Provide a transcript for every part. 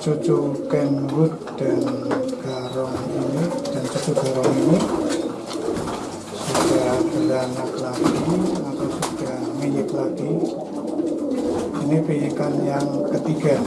cucu Kenwood dan Garong ini dan cucu Garong ini sudah beranak lagi atau sudah milik lagi. Ini pijikan yang ketiga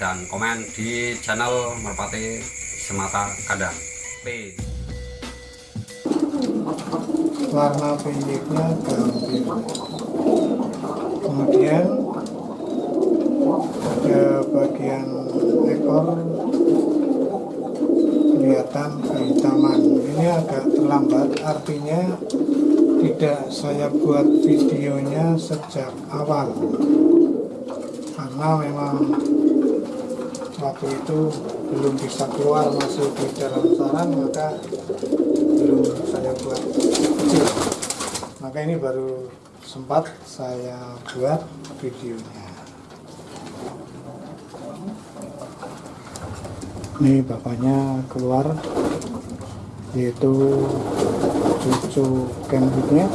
dan komen di channel Merpati Semata Kadang. P. warna pijiknya gambir kemudian pada bagian ekor kelihatan kehitaman ini agak terlambat artinya tidak saya buat videonya sejak awal karena memang waktu itu belum bisa keluar masih di dalam sarang maka belum saya buat kecil. Maka ini baru sempat saya buat videonya. Ini bapaknya keluar yaitu cucu kenwoodnya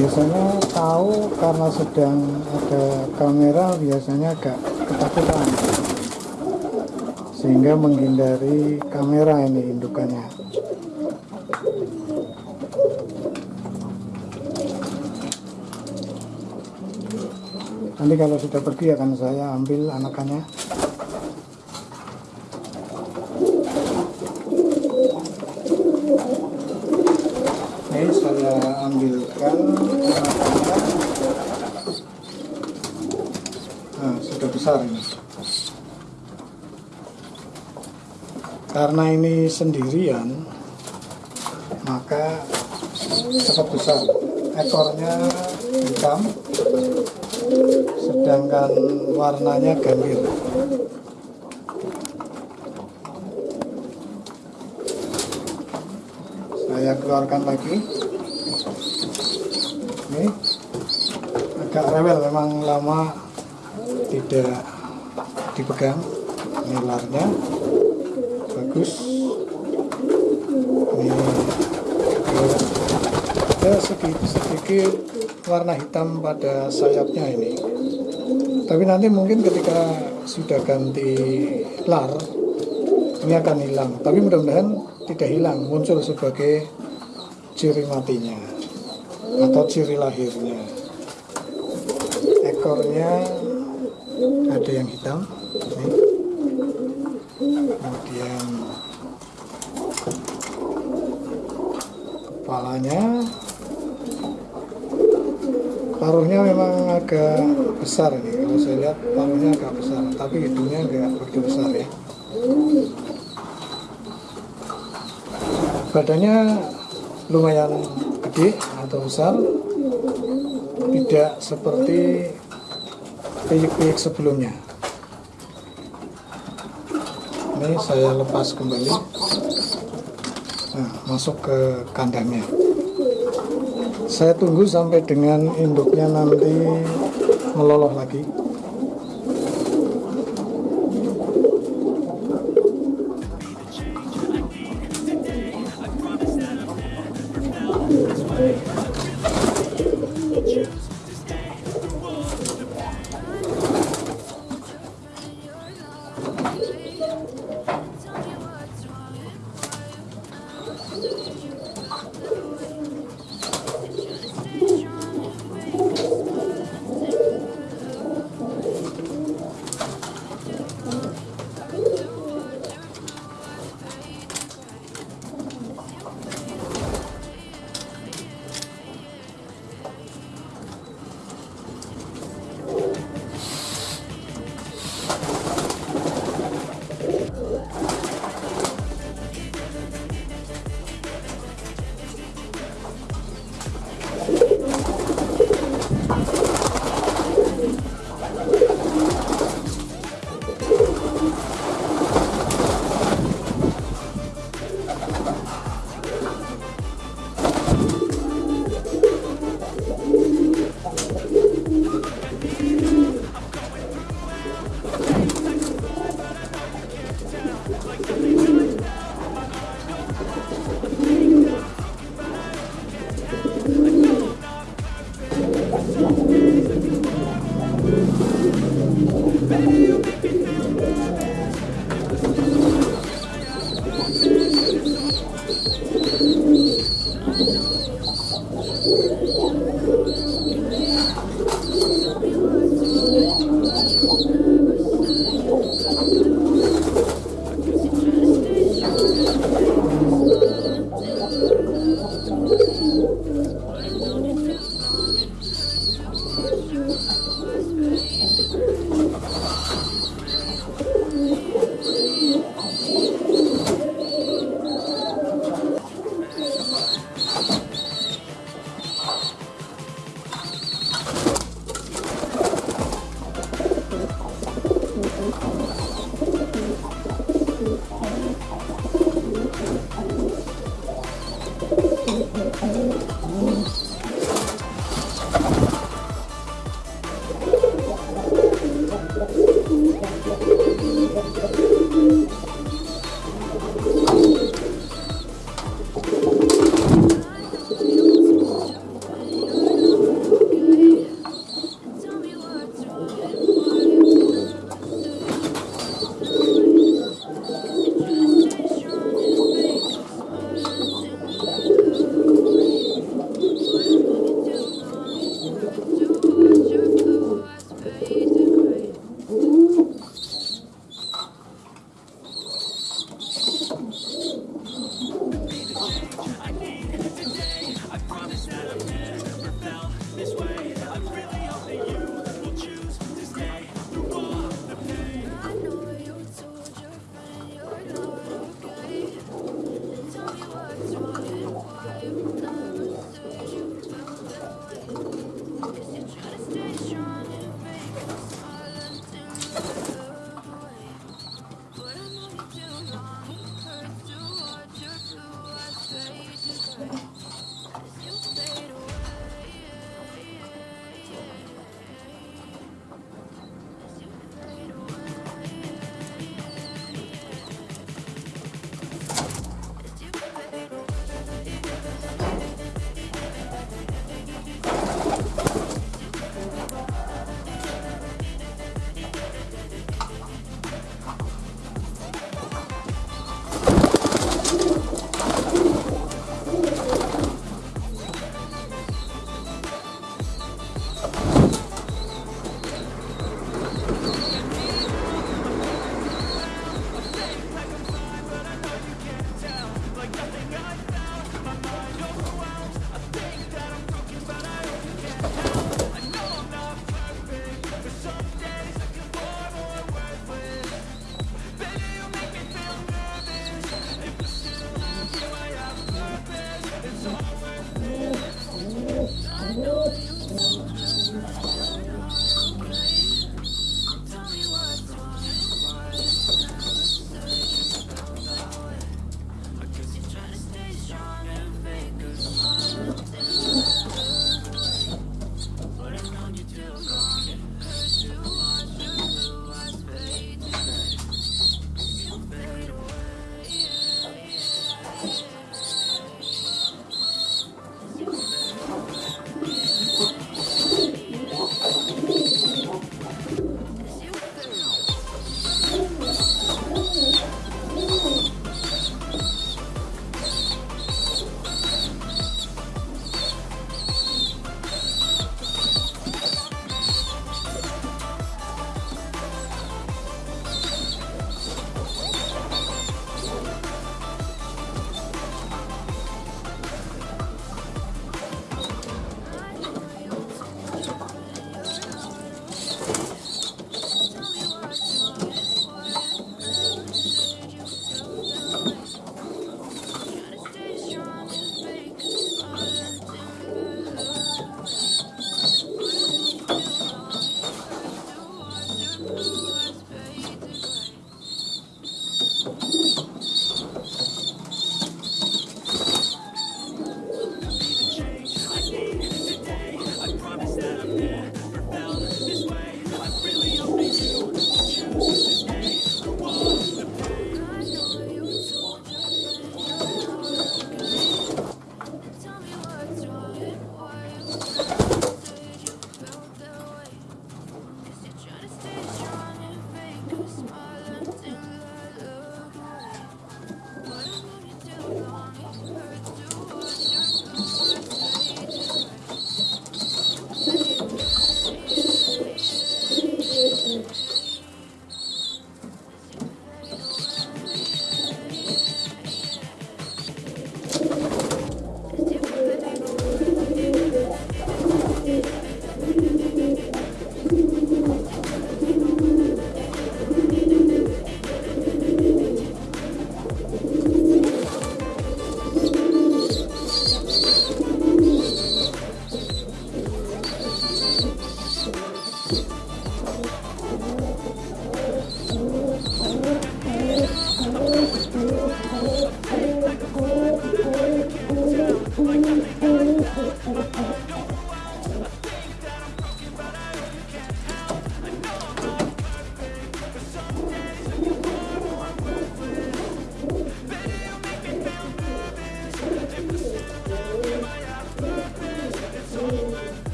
biasanya tahu karena sedang ada kamera biasanya agak ketakutan. Sehingga menghindari kamera ini indukannya. Nanti kalau sudah pergi akan saya ambil anakannya saya ambilkan. Nah sudah besar ini. Karena ini sendirian maka cepat besar. Ekornya hitam sedangkan warnanya gambir saya keluarkan lagi ini. Agak rewel memang lama tidak dipegang ini ularnya bagus. Ini ada sedikit, sedikit warna hitam pada sayapnya ini. Tapi nanti mungkin ketika sudah ganti lar ini akan hilang. Tapi mudah-mudahan tidak hilang muncul sebagai ciri matinya atau ciri lahirnya. Ekornya ada yang hitam ini. Kemudian kepalanya. Paruhnya memang agak besar ini. Kalau saya lihat paruhnya agak besar tapi hidungnya enggak begitu besar ya. Badannya lumayan gede atau besar tidak seperti piyik-piyik sebelumnya. Ini saya lepas kembali. Nah, masuk ke kandangnya. Saya tunggu sampai dengan induknya nanti meloloh lagi